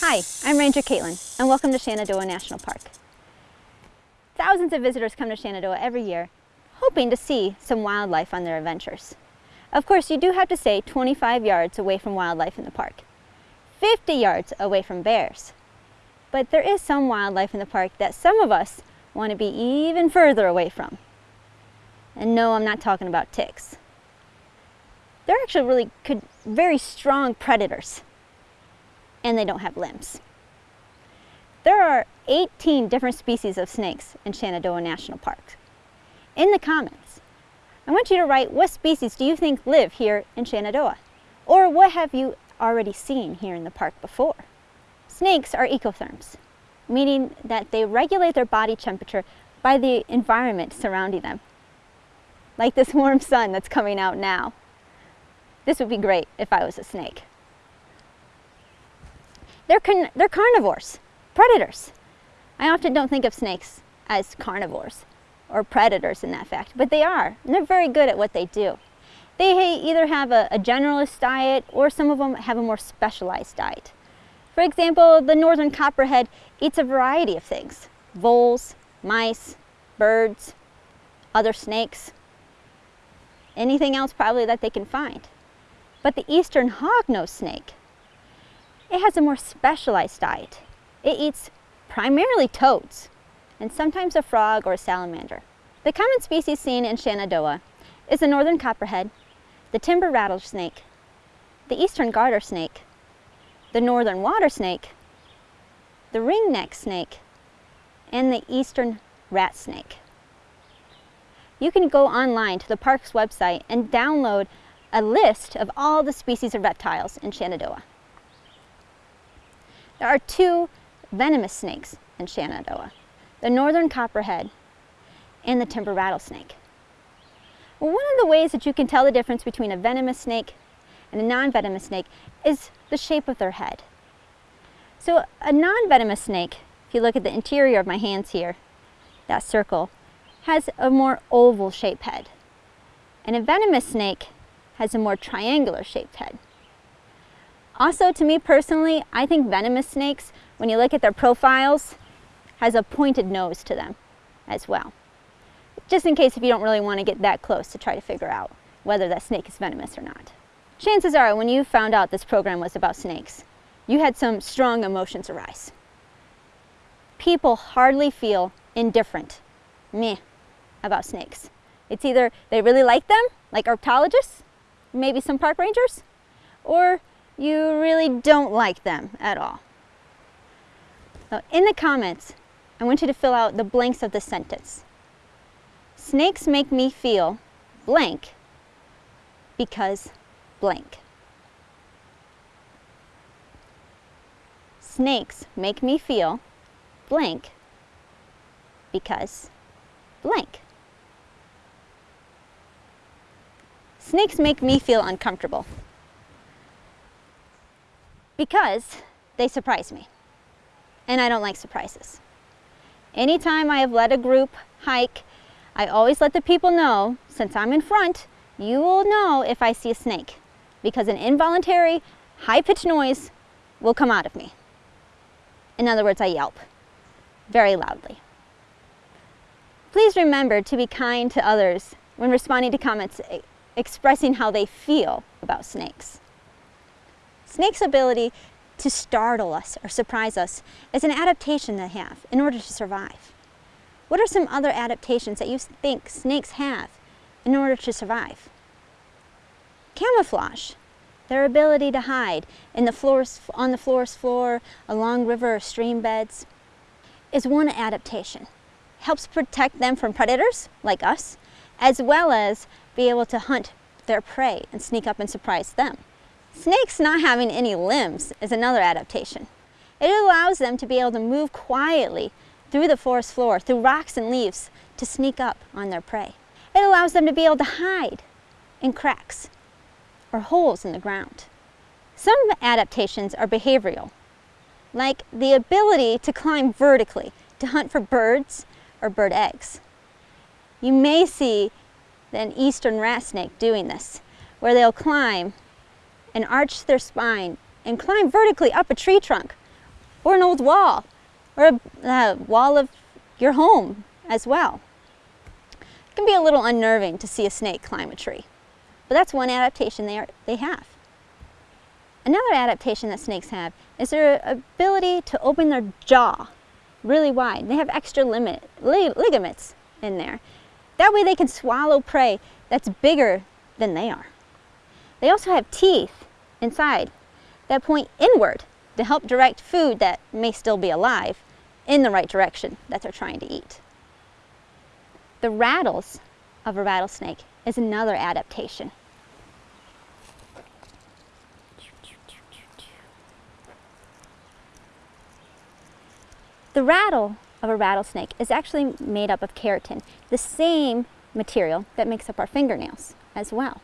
Hi, I'm Ranger Caitlin, and welcome to Shenandoah National Park. Thousands of visitors come to Shenandoah every year, hoping to see some wildlife on their adventures. Of course, you do have to stay 25 yards away from wildlife in the park, 50 yards away from bears. But there is some wildlife in the park that some of us want to be even further away from. And no, I'm not talking about ticks. They're actually really good, very strong predators and they don't have limbs. There are 18 different species of snakes in Shenandoah National Park. In the comments, I want you to write what species do you think live here in Shenandoah? Or what have you already seen here in the park before? Snakes are ectotherms, meaning that they regulate their body temperature by the environment surrounding them. Like this warm sun that's coming out now. This would be great if I was a snake. They're, they're carnivores, predators. I often don't think of snakes as carnivores or predators in that fact, but they are. And they're very good at what they do. They either have a, a generalist diet or some of them have a more specialized diet. For example, the northern copperhead eats a variety of things. Voles, mice, birds, other snakes, anything else probably that they can find. But the eastern hognose snake it has a more specialized diet. It eats primarily toads and sometimes a frog or a salamander. The common species seen in Shenandoah is the northern copperhead, the timber rattlesnake, the eastern garter snake, the northern water snake, the ringneck snake, and the eastern rat snake. You can go online to the park's website and download a list of all the species of reptiles in Shenandoah. There are two venomous snakes in Shenandoah, the northern copperhead and the timber rattlesnake. Well, one of the ways that you can tell the difference between a venomous snake and a non-venomous snake is the shape of their head. So a non-venomous snake, if you look at the interior of my hands here, that circle, has a more oval shaped head. And a venomous snake has a more triangular shaped head. Also, to me personally, I think venomous snakes, when you look at their profiles, has a pointed nose to them as well. Just in case if you don't really want to get that close to try to figure out whether that snake is venomous or not. Chances are, when you found out this program was about snakes, you had some strong emotions arise. People hardly feel indifferent, meh, about snakes. It's either they really like them, like herpetologists, maybe some park rangers, or you really don't like them at all. So in the comments, I want you to fill out the blanks of the sentence. Snakes make me feel blank because blank. Snakes make me feel blank because blank. Snakes make me feel uncomfortable because they surprise me. And I don't like surprises. Anytime I have led a group hike, I always let the people know, since I'm in front, you will know if I see a snake because an involuntary, high-pitched noise will come out of me. In other words, I yelp very loudly. Please remember to be kind to others when responding to comments expressing how they feel about snakes. Snake's ability to startle us or surprise us is an adaptation they have in order to survive. What are some other adaptations that you think snakes have in order to survive? Camouflage, their ability to hide in the floors, on the forest floor, along river or stream beds, is one adaptation. Helps protect them from predators, like us, as well as be able to hunt their prey and sneak up and surprise them. Snakes not having any limbs is another adaptation. It allows them to be able to move quietly through the forest floor, through rocks and leaves, to sneak up on their prey. It allows them to be able to hide in cracks or holes in the ground. Some adaptations are behavioral, like the ability to climb vertically to hunt for birds or bird eggs. You may see an eastern rat snake doing this, where they'll climb and arch their spine and climb vertically up a tree trunk or an old wall or a uh, wall of your home as well. It can be a little unnerving to see a snake climb a tree, but that's one adaptation they, are, they have. Another adaptation that snakes have is their ability to open their jaw really wide. They have extra limit, li ligaments in there. That way they can swallow prey that's bigger than they are. They also have teeth inside that point inward to help direct food that may still be alive in the right direction that they're trying to eat. The rattles of a rattlesnake is another adaptation. The rattle of a rattlesnake is actually made up of keratin, the same material that makes up our fingernails as well.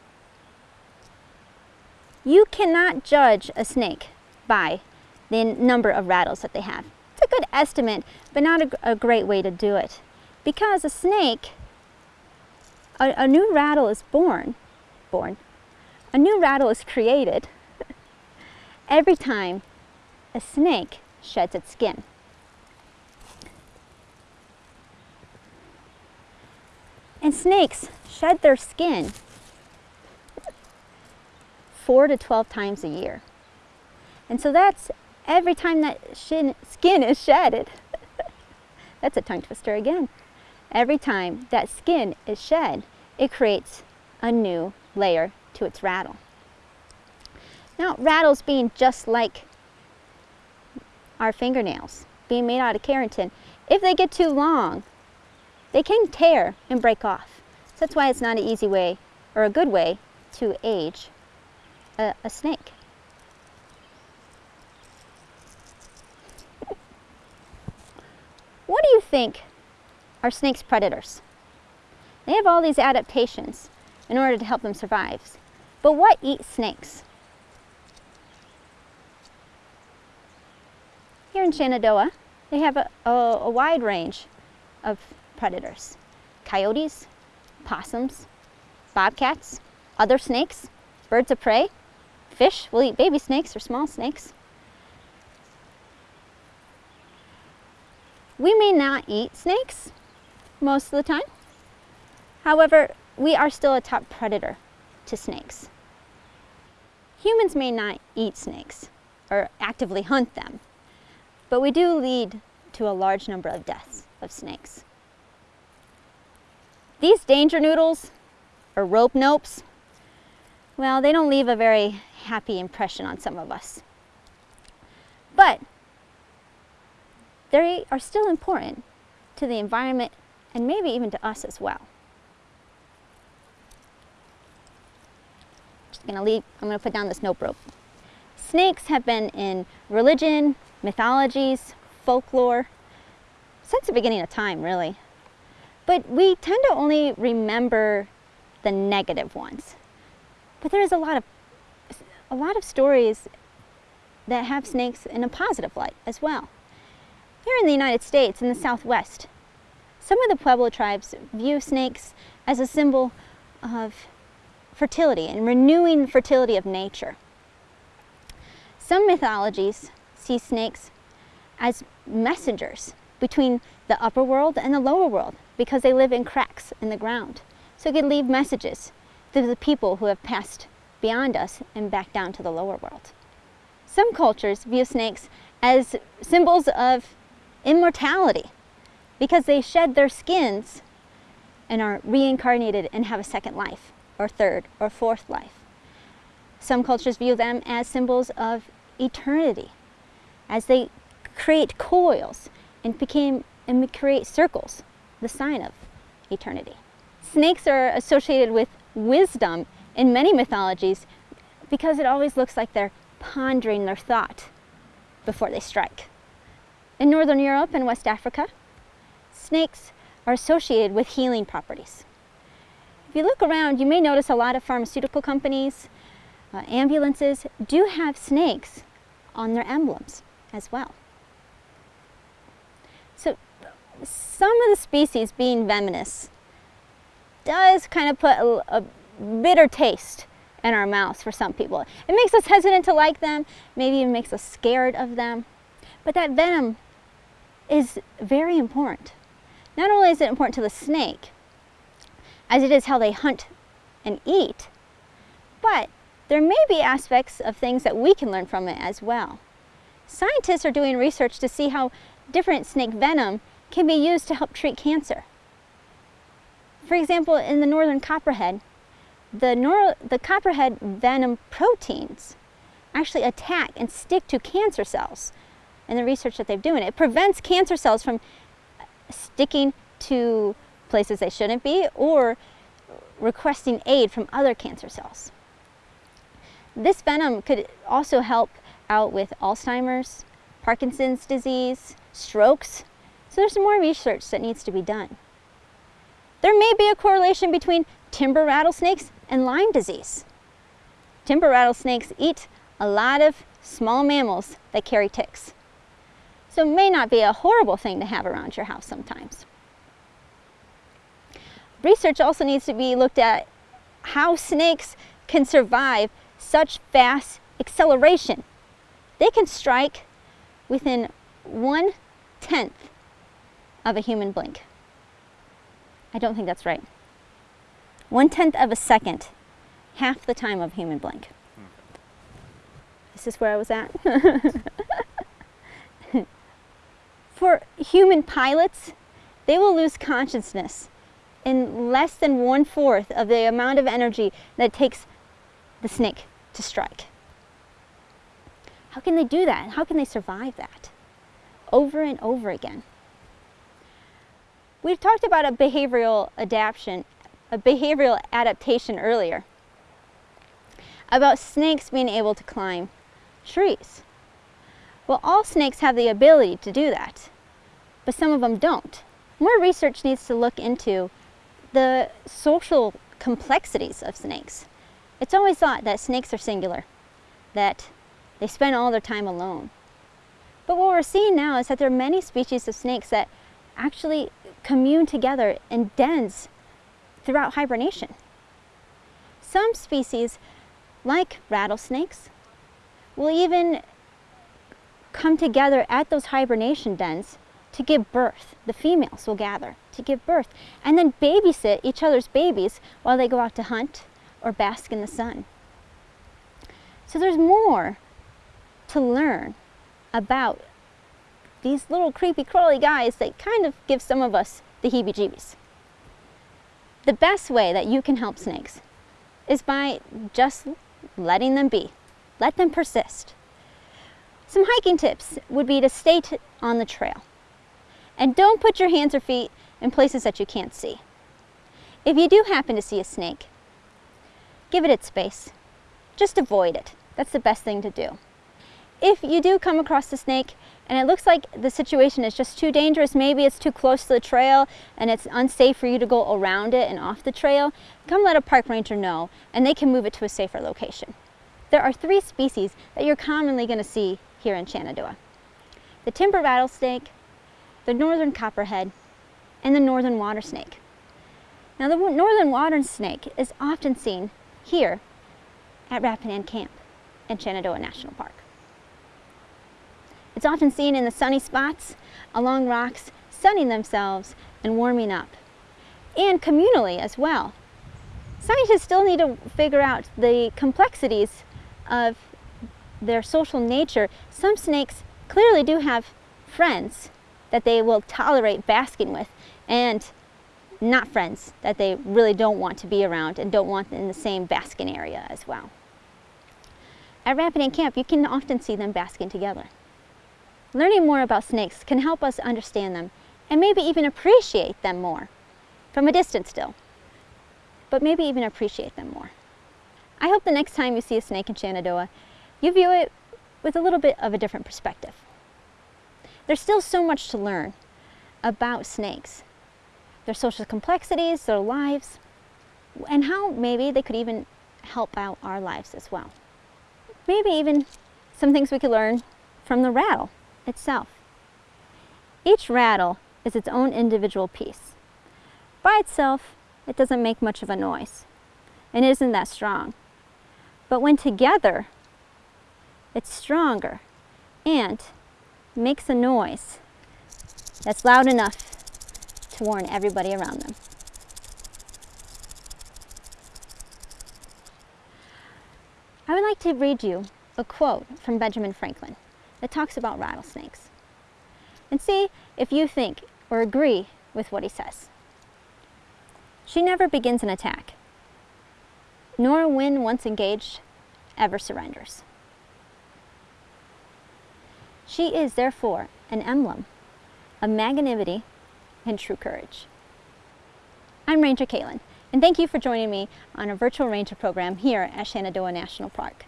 You cannot judge a snake by the number of rattles that they have. It's a good estimate, but not a, a great way to do it. Because a snake, a, a new rattle is born, born, a new rattle is created every time a snake sheds its skin. And snakes shed their skin four to 12 times a year. And so that's every time that skin is shedded. that's a tongue twister again. Every time that skin is shed, it creates a new layer to its rattle. Now, rattles being just like our fingernails, being made out of keratin, if they get too long, they can tear and break off. So that's why it's not an easy way or a good way to age a, a snake. What do you think are snakes' predators? They have all these adaptations in order to help them survive. But what eats snakes? Here in Shenandoah, they have a, a, a wide range of predators. Coyotes, possums, bobcats, other snakes, birds of prey, Fish will eat baby snakes or small snakes. We may not eat snakes most of the time. However, we are still a top predator to snakes. Humans may not eat snakes or actively hunt them, but we do lead to a large number of deaths of snakes. These danger noodles, or rope nopes, well, they don't leave a very happy impression on some of us. But they are still important to the environment and maybe even to us as well. Just gonna leave, I'm gonna put down this nope rope. Snakes have been in religion, mythologies, folklore, since the beginning of time, really. But we tend to only remember the negative ones. But there is a lot of a lot of stories that have snakes in a positive light as well. Here in the United States, in the Southwest, some of the Pueblo tribes view snakes as a symbol of fertility and renewing fertility of nature. Some mythologies see snakes as messengers between the upper world and the lower world because they live in cracks in the ground. So it can leave messages to the people who have passed beyond us and back down to the lower world. Some cultures view snakes as symbols of immortality because they shed their skins and are reincarnated and have a second life, or third, or fourth life. Some cultures view them as symbols of eternity, as they create coils and became and create circles, the sign of eternity. Snakes are associated with wisdom in many mythologies because it always looks like they're pondering their thought before they strike. In Northern Europe and West Africa, snakes are associated with healing properties. If you look around, you may notice a lot of pharmaceutical companies, uh, ambulances do have snakes on their emblems as well. So some of the species being venomous does kind of put a, a bitter taste in our mouths for some people. It makes us hesitant to like them, maybe even makes us scared of them. But that venom is very important. Not only is it important to the snake, as it is how they hunt and eat, but there may be aspects of things that we can learn from it as well. Scientists are doing research to see how different snake venom can be used to help treat cancer. For example, in the northern copperhead, the, the copperhead venom proteins actually attack and stick to cancer cells in the research that they're doing. It prevents cancer cells from sticking to places they shouldn't be or requesting aid from other cancer cells. This venom could also help out with Alzheimer's, Parkinson's disease, strokes. So there's more research that needs to be done. There may be a correlation between timber rattlesnakes and Lyme disease. Timber rattlesnakes eat a lot of small mammals that carry ticks. So it may not be a horrible thing to have around your house sometimes. Research also needs to be looked at how snakes can survive such fast acceleration. They can strike within one tenth of a human blink. I don't think that's right. One tenth of a second, half the time of human blink. Is this is where I was at? For human pilots, they will lose consciousness in less than one-fourth of the amount of energy that it takes the snake to strike. How can they do that? How can they survive that? Over and over again. We talked about a behavioral adaptation, a behavioral adaptation earlier, about snakes being able to climb trees. Well, all snakes have the ability to do that, but some of them don't. More research needs to look into the social complexities of snakes. It's always thought that snakes are singular, that they spend all their time alone. But what we're seeing now is that there are many species of snakes that actually commune together in dens throughout hibernation. Some species, like rattlesnakes, will even come together at those hibernation dens to give birth. The females will gather to give birth and then babysit each other's babies while they go out to hunt or bask in the sun. So there's more to learn about these little creepy crawly guys that kind of give some of us the heebie-jeebies. The best way that you can help snakes is by just letting them be. Let them persist. Some hiking tips would be to stay on the trail. And don't put your hands or feet in places that you can't see. If you do happen to see a snake, give it its space. Just avoid it. That's the best thing to do. If you do come across a snake and it looks like the situation is just too dangerous, maybe it's too close to the trail and it's unsafe for you to go around it and off the trail, come let a park ranger know and they can move it to a safer location. There are three species that you're commonly going to see here in Shenandoah. The timber rattlesnake, the northern copperhead, and the northern water snake. Now the northern water snake is often seen here at Rapidan Camp in Shenandoah National Park. It's often seen in the sunny spots along rocks, sunning themselves and warming up, and communally as well. Scientists still need to figure out the complexities of their social nature. Some snakes clearly do have friends that they will tolerate basking with and not friends that they really don't want to be around and don't want in the same basking area as well. At Rapidan Camp, you can often see them basking together. Learning more about snakes can help us understand them and maybe even appreciate them more, from a distance still, but maybe even appreciate them more. I hope the next time you see a snake in Shenandoah, you view it with a little bit of a different perspective. There's still so much to learn about snakes, their social complexities, their lives, and how maybe they could even help out our lives as well. Maybe even some things we could learn from the rattle itself. Each rattle is its own individual piece. By itself, it doesn't make much of a noise and isn't that strong. But when together, it's stronger and makes a noise that's loud enough to warn everybody around them. I would like to read you a quote from Benjamin Franklin that talks about rattlesnakes and see if you think or agree with what he says. She never begins an attack, nor when once engaged, ever surrenders. She is therefore an emblem of magnanimity and true courage. I'm Ranger Caitlin, and thank you for joining me on a virtual ranger program here at Shenandoah National Park.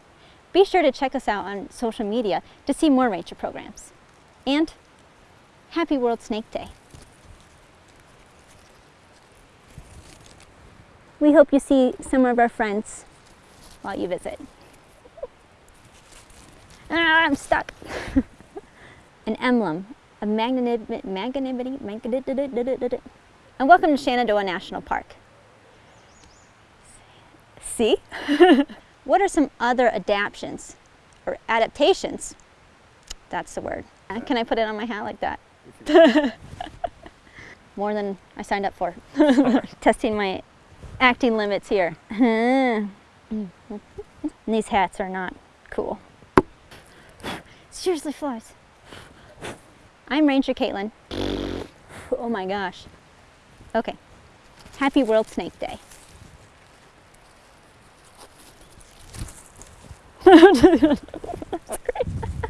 Be sure to check us out on social media to see more ranger programs. And happy World Snake Day. We hope you see some of our friends while you visit. Ah, I'm stuck. An emblem of magnanimity, magnanimity, magnanimity, and welcome to Shenandoah National Park. See? what are some other adaptations or adaptations? That's the word. Can I put it on my hat like that? More than I signed up for. Testing my acting limits here. these hats are not cool. Seriously flies. I'm Ranger Caitlin. Oh my gosh. Okay. Happy World Snake Day. That's great.